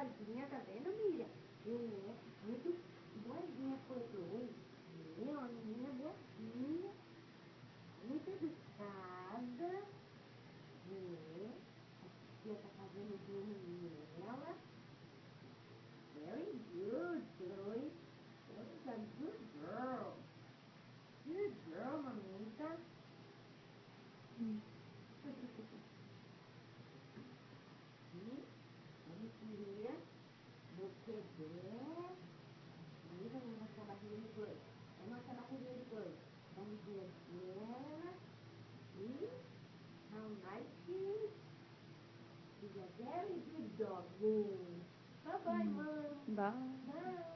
boazinha, tá vendo, Miriam? É, muito boazinha, coroa. É, uma menina boazinha. Muito educada. É. A tia tá fazendo bem nela. Very good, Chloe. Chloe's a good girl. Good girl, mamita. Hum. How nice. He's a very good dog. Yay. Bye-bye, Mom. Bye. Bye.